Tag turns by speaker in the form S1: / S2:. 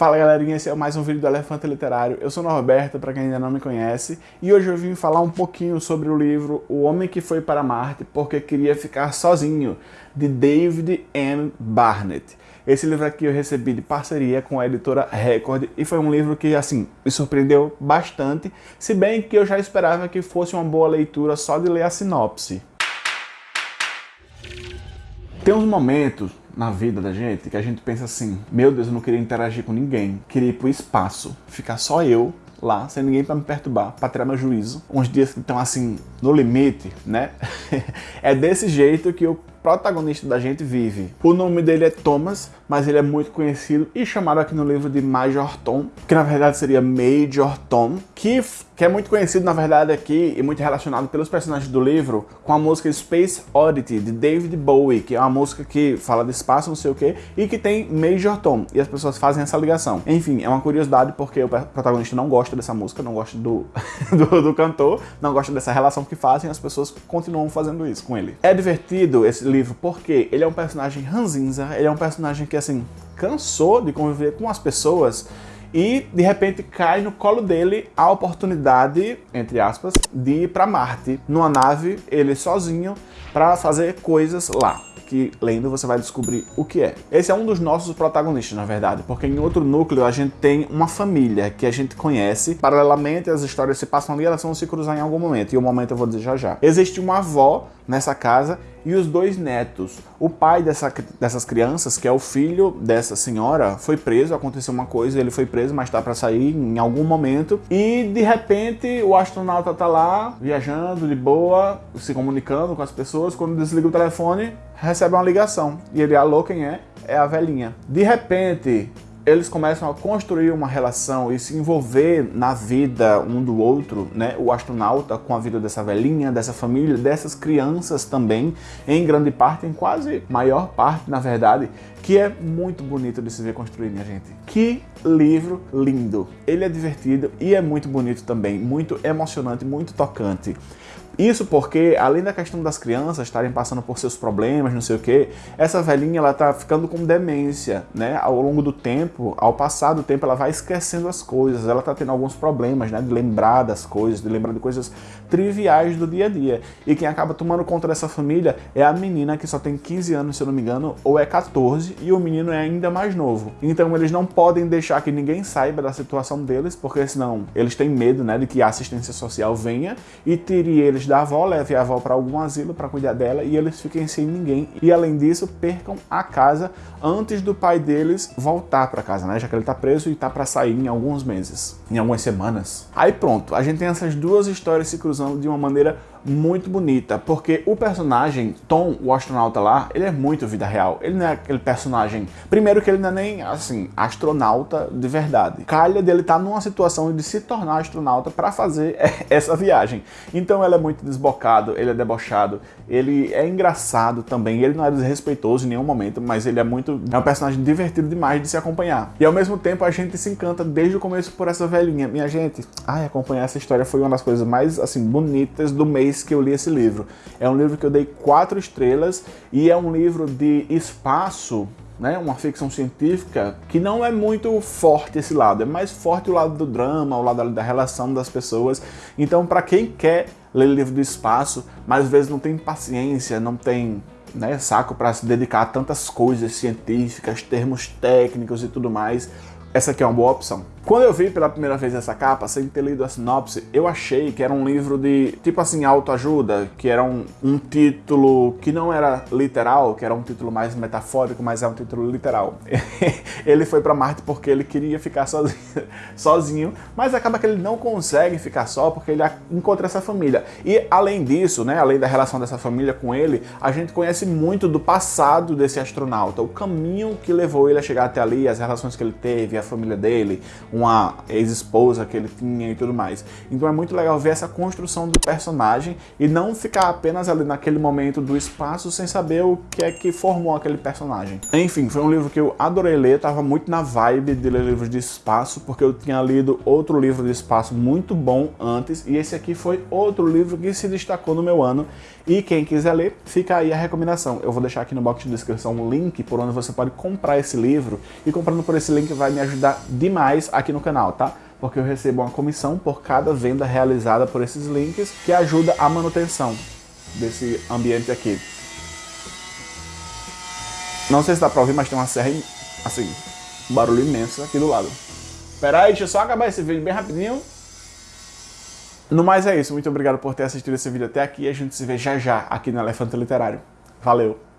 S1: Fala galerinha, esse é mais um vídeo do Elefante Literário. Eu sou Norberto, para quem ainda não me conhece, e hoje eu vim falar um pouquinho sobre o livro O Homem que Foi para Marte Porque Queria Ficar Sozinho, de David M. Barnett. Esse livro aqui eu recebi de parceria com a editora Record e foi um livro que, assim, me surpreendeu bastante, se bem que eu já esperava que fosse uma boa leitura só de ler a sinopse. Tem uns momentos na vida da gente que a gente pensa assim, meu Deus, eu não queria interagir com ninguém, queria ir pro espaço, ficar só eu lá, sem ninguém para me perturbar, para tirar meu juízo. Uns dias que estão assim, no limite, né? é desse jeito que eu protagonista da gente vive. O nome dele é Thomas, mas ele é muito conhecido e chamado aqui no livro de Major Tom, que na verdade seria Major Tom, que, que é muito conhecido na verdade aqui e muito relacionado pelos personagens do livro com a música Space Oddity, de David Bowie, que é uma música que fala de espaço, não sei o que, e que tem Major Tom, e as pessoas fazem essa ligação. Enfim, é uma curiosidade porque o protagonista não gosta dessa música, não gosta do, do, do cantor, não gosta dessa relação que fazem, as pessoas continuam fazendo isso com ele. É divertido esse livro porque ele é um personagem ranzinza, ele é um personagem que assim, cansou de conviver com as pessoas e de repente cai no colo dele a oportunidade, entre aspas, de ir para Marte, numa nave, ele sozinho, para fazer coisas lá que lendo você vai descobrir o que é. Esse é um dos nossos protagonistas, na verdade, porque em outro núcleo a gente tem uma família que a gente conhece, paralelamente as histórias se passam ali, elas vão se cruzar em algum momento, e o momento eu vou dizer já já. Existe uma avó nessa casa e os dois netos. O pai dessa, dessas crianças, que é o filho dessa senhora, foi preso, aconteceu uma coisa, ele foi preso, mas tá para sair em algum momento. E de repente o astronauta tá lá, viajando de boa, se comunicando com as pessoas, quando desliga o telefone, recebe uma ligação. E ele, alô, quem é? É a velhinha. De repente, eles começam a construir uma relação e se envolver na vida um do outro, né? O astronauta com a vida dessa velhinha, dessa família, dessas crianças também, em grande parte, em quase maior parte, na verdade, que é muito bonito de se ver construir, minha gente. Que livro lindo! Ele é divertido e é muito bonito também, muito emocionante, muito tocante. Isso porque, além da questão das crianças estarem passando por seus problemas, não sei o que, essa velhinha ela tá ficando com demência, né? Ao longo do tempo, ao passar do tempo, ela vai esquecendo as coisas, ela tá tendo alguns problemas, né? De lembrar das coisas, de lembrar de coisas triviais do dia a dia. E quem acaba tomando conta dessa família é a menina que só tem 15 anos, se eu não me engano, ou é 14, e o menino é ainda mais novo. Então eles não podem deixar que ninguém saiba da situação deles, porque senão eles têm medo, né? De que a assistência social venha e tire eles da avó, leve a avó para algum asilo para cuidar dela e eles fiquem sem ninguém. E além disso, percam a casa antes do pai deles voltar para casa, né? Já que ele tá preso e tá para sair em alguns meses, em algumas semanas. Aí pronto, a gente tem essas duas histórias se cruzando de uma maneira muito bonita, porque o personagem, Tom, o astronauta lá, ele é muito vida real. Ele não é aquele personagem... Primeiro que ele não é nem, assim, astronauta de verdade. Calha dele tá numa situação de se tornar astronauta para fazer essa viagem. Então ele é muito desbocado, ele é debochado, ele é engraçado também, ele não é desrespeitoso em nenhum momento, mas ele é muito... é um personagem divertido demais de se acompanhar. E ao mesmo tempo a gente se encanta desde o começo por essa velhinha. Minha gente, ai, acompanhar essa história foi uma das coisas mais, assim, bonitas do mês vez que eu li esse livro. É um livro que eu dei quatro estrelas e é um livro de espaço né, uma ficção científica que não é muito forte esse lado, é mais forte o lado do drama, o lado da relação das pessoas. Então, para quem quer ler livro do espaço, mas às vezes não tem paciência, não tem né, saco para se dedicar a tantas coisas científicas, termos técnicos e tudo mais, essa aqui é uma boa opção. Quando eu vi pela primeira vez essa capa, sem ter lido a sinopse, eu achei que era um livro de, tipo assim, autoajuda, que era um, um título que não era literal, que era um título mais metafórico, mas é um título literal. ele foi para Marte porque ele queria ficar sozinho, sozinho, mas acaba que ele não consegue ficar só porque ele encontra essa família. E além disso, né, além da relação dessa família com ele, a gente conhece muito do passado desse astronauta, o caminho que levou ele a chegar até ali, as relações que ele teve, a família dele, uma ex-esposa que ele tinha e tudo mais. Então é muito legal ver essa construção do personagem e não ficar apenas ali naquele momento do espaço sem saber o que é que formou aquele personagem. Enfim, foi um livro que eu adorei ler, tava muito na vibe de ler livros de espaço, porque eu tinha lido outro livro de espaço muito bom antes, e esse aqui foi outro livro que se destacou no meu ano, e quem quiser ler, fica aí a recomendação. Eu vou deixar aqui no box de descrição um link por onde você pode comprar esse livro, e comprando por esse link vai me ajudar ajudar demais aqui no canal, tá? Porque eu recebo uma comissão por cada venda realizada por esses links, que ajuda a manutenção desse ambiente aqui. Não sei se dá pra ouvir, mas tem uma serra, assim, um barulho imenso aqui do lado. Pera aí, deixa eu só acabar esse vídeo bem rapidinho. No mais é isso, muito obrigado por ter assistido esse vídeo até aqui. A gente se vê já já aqui no Elefante Literário. Valeu!